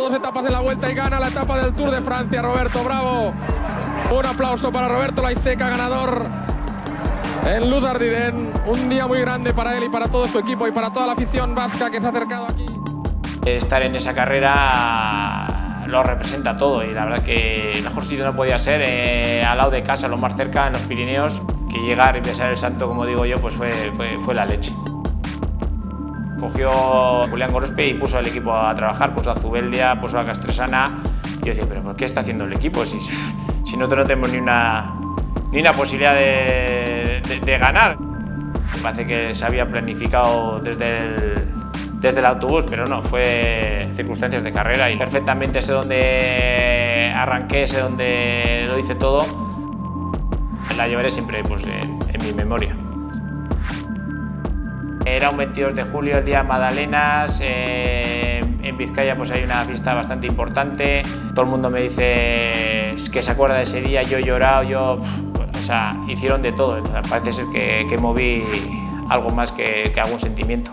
dos etapas en la vuelta y gana la etapa del Tour de Francia, Roberto Bravo. Un aplauso para Roberto Laiseca, ganador en Luz Ardiden. Un día muy grande para él y para todo su equipo y para toda la afición vasca que se ha acercado aquí. Estar en esa carrera lo representa todo y la verdad que el mejor sitio no podía ser eh, al lado de casa, lo más cerca, en los Pirineos, que llegar y besar el santo, como digo yo, pues fue, fue, fue la leche. Cogió Julián Gorospe y puso al equipo a trabajar, puso a Zubeldia, puso a Castresana. Y yo decía, pero ¿por qué está haciendo el equipo si, si nosotros no tenemos ni una, ni una posibilidad de, de, de ganar? Me parece que se había planificado desde el, desde el autobús, pero no, fue circunstancias de carrera y perfectamente sé dónde arranqué, sé dónde lo hice todo. La llevaré siempre pues, en, en mi memoria. Era un 22 de julio, el día Madalenas, eh, en Vizcaya pues hay una fiesta bastante importante, todo el mundo me dice que se acuerda de ese día, yo he llorado, yo, o sea, hicieron de todo, parece ser que, que moví algo más que, que algún sentimiento.